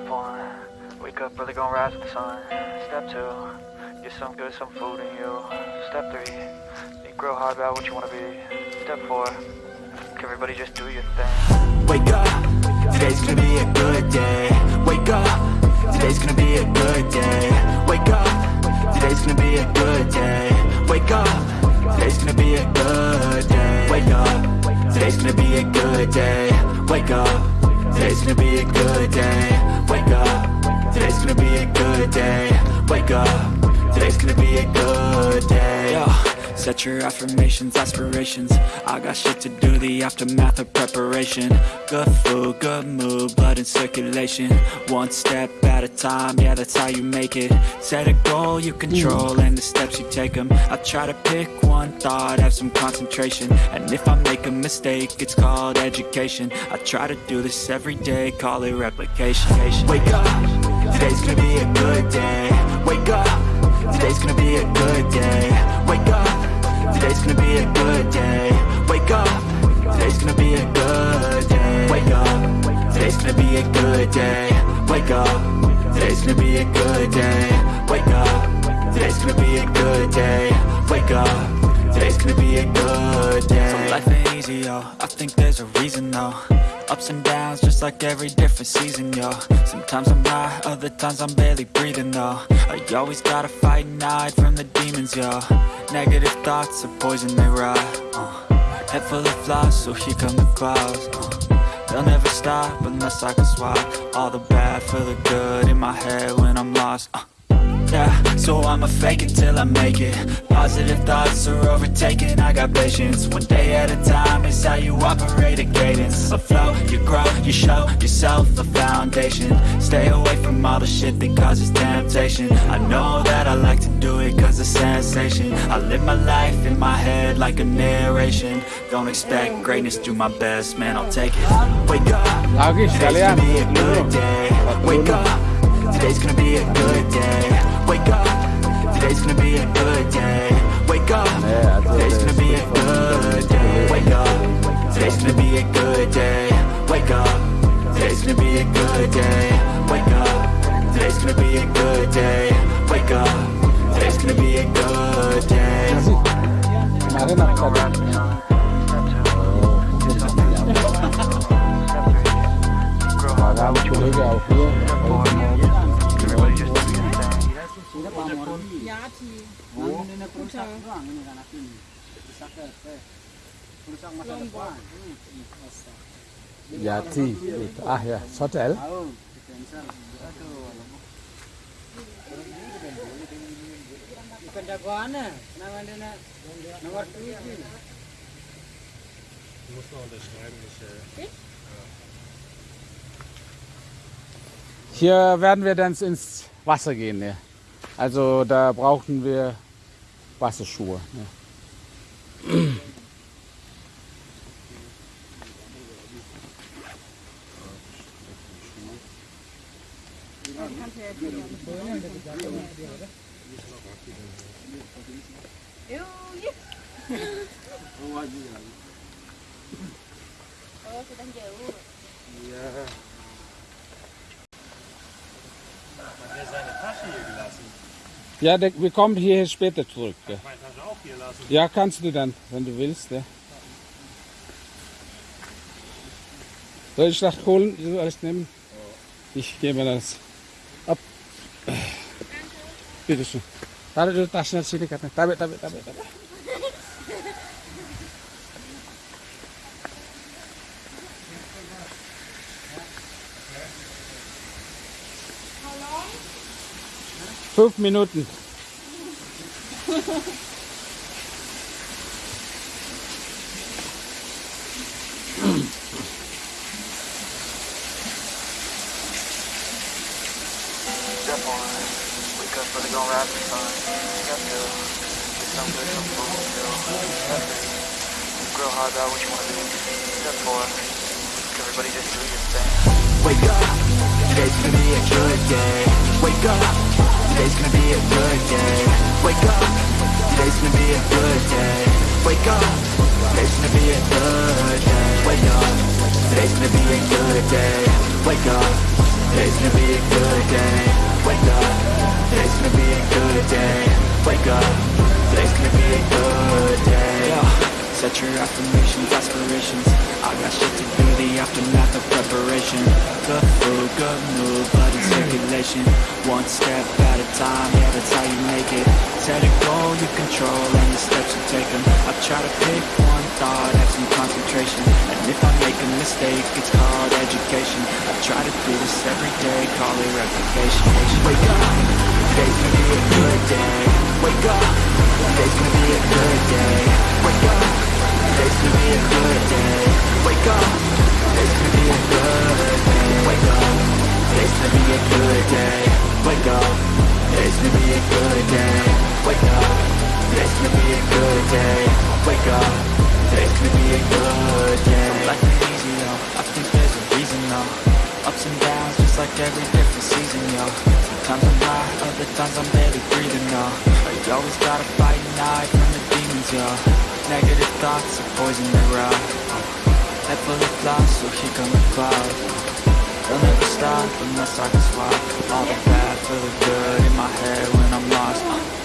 Step one, wake up early, gonna rise with the sun. Step two, get some good, some food in you. Step three, think real hard about what you wanna be. Step four, everybody just do your thing. Wake up, today's gonna be a good day. Wake up, today's gonna be a good day. Wake up, today's gonna be a good day. Wake up, today's gonna be a good day. Wake up, today's gonna be a good day. Wake up, today's gonna be a good day. Wake up, today's gonna be a good day. Wake up, today's gonna be a good day. Yo. Set your affirmations, aspirations. I got shit to do, the aftermath of preparation. Good food, good mood, blood in circulation. One step at a time, yeah that's how you make it. Set a goal you control and the steps you take them I try to pick one thought, have some concentration. And if I make a mistake, it's called education. I try to do this every day, call it replication. Wake up, today's gonna be a good day. Wake up, today's gonna be a good day. Wake up Today's gonna be a good day. Wake up. Today's gonna be a good day. Wake up. Today's gonna be a good day. Wake up. Today's gonna be a good day. Wake up. Today's gonna be a good day. Wake up. Today's gonna be a good day. So life ain't easy, yo. I think there's a reason, though Ups and downs, just like every different season, yo Sometimes I'm high, other times I'm barely breathing, though I always gotta fight and hide from the demons, yo Negative thoughts are poison, they rot uh. Head full of flies, so here come the clouds uh. They'll never stop unless I can swap All the bad for the good in my head when I'm lost uh. Yeah, so I'ma fake it till I make it. Positive thoughts are overtaken, I got patience. One day at a time is how you operate a cadence. A flow, you grow, you show yourself a foundation. Stay away from all the shit that causes temptation. I know that I like to do it cause it's sensation. I live my life in my head like a narration. Don't expect greatness, do my best, man, I'll take it. Wake up, ah, Lagi today's gonna be a good day. Wake up, today's gonna be a good day Wake up, today's gonna be a good day. Wake up, today's gonna be a good day. Wake up, today's gonna be a good day. Wake up, today's gonna be a good day. Wake up, today's gonna be a good day. Wake up, today's gonna be a good day. Kemarin aku tadi Makan boleh ke aku Everybody Bati. Wo? Kuta. Yati. Ah ya, hotel. Bukan jagoan ya, namanya. Du musst noch unterschreiben, Michelle. Hier werden wir dann ins Wasser gehen. Ja. Also da brauchen wir Wasserschuhe. Ne? Er seine Tasche hier gelassen. Ja, der, wir kommen hier später zurück. Ja. Meine Tasche auch hier lassen. ja, kannst du dann, wenn du willst. Ja. Soll ich das holen? Alles nehmen? Ich gebe das ab. Bitte schön. Taruh dulu tasnya sini katanya. Tabe, tabe, tabe, tabe. Your thing. Wake up, today's gonna be a good day Wake up, today's gonna be a good day Wake up, today's gonna be a good day Wake up, today's gonna be a good day Wake up, today's gonna be a good day Wake up, Today's gonna be a good day. Wake up. Today's gonna be a good day. Wake up. Today's gonna be a good day. Set your affirmations, aspirations. I got shit to do, the aftermath of preparation. Good food, good mood, blood in circulation. One step at a time, yeah, that's how you make it. Set a goal you control and the steps you take them. I try to pick one thought, have some concentration. And if I make a mistake, it's called education. I try to do this every day, call it replication. Wake up, today's gonna be a good day. Wake up, today's gonna be a good day. Wake up. Today's gonna be a good day. Wake up. Today's gonna be a good day. Wake up. Today's gonna be a good day. Wake up. Today's gonna be a good day. Wake up. Today's gonna be a good day. Wake up. Today's gonna be a good day. Life ain't easy, yo. I think there's a reason, though. Ups and downs, just like every different high, other times I'm barely breathing. But you always gotta fight and hide from the demons, yo. Negative thoughts are poison the route Head full of flies, so here come the cloud They'll never stop unless I can swap All the bad for the good in my head when I'm lost yeah.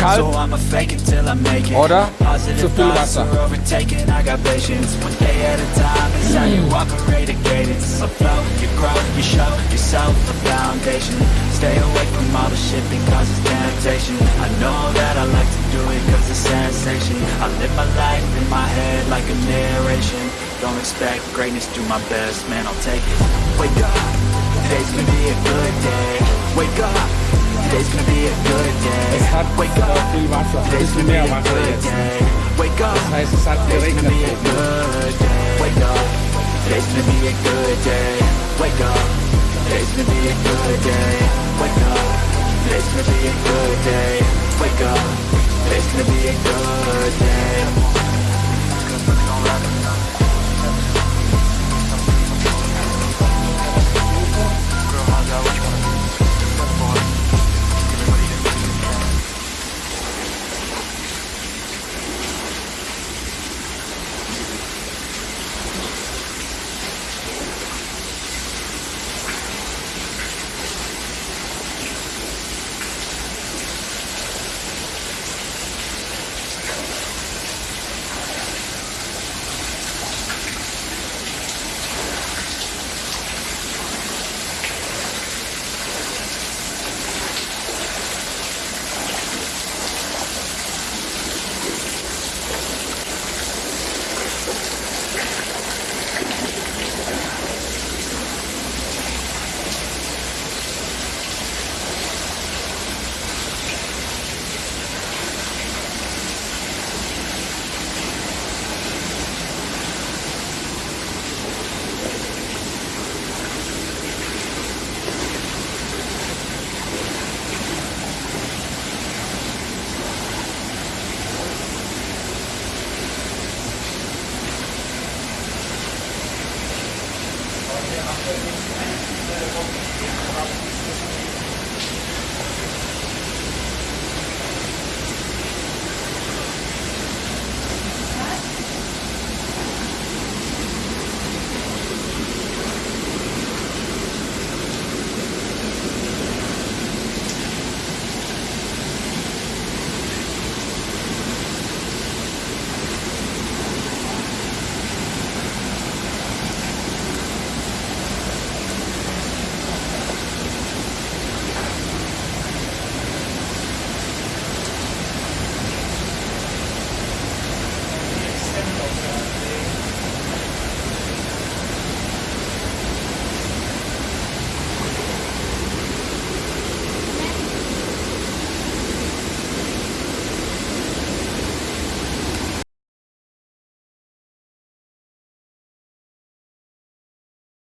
Kalt. I'ma fake it till I make it. Oder Positive zu viel Wasser. are overtaken, I got patience. One day at a time is how you operate a cadence. So flow, you grow, you show yourself a foundation. Stay away from all the shit because it's temptation. I know that I like to do it cause it's sensation. I live my life in my head like a narration. Don't expect greatness, do my best, man, I'll take it. Wake up, today's gonna be a good day. Wake up, today's gonna be a good day. Wake up, viel Wasser, ein today's gonna be a good day. Wake up, Das heißt, es hat today's gonna be a good day. Wake up, today's gonna be a good day. Wake up, today's gonna be a good day. Wake up,